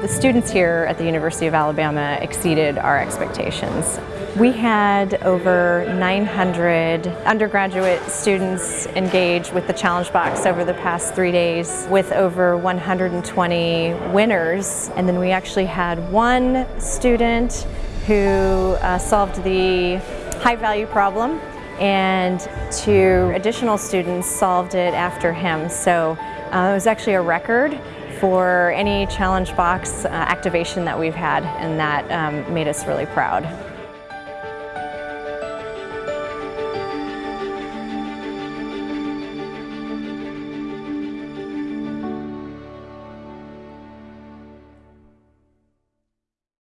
The students here at the University of Alabama exceeded our expectations. We had over 900 undergraduate students engage with the Challenge Box over the past three days with over 120 winners. And then we actually had one student who uh, solved the high value problem and two additional students solved it after him. So uh, it was actually a record for any challenge box uh, activation that we've had and that um, made us really proud.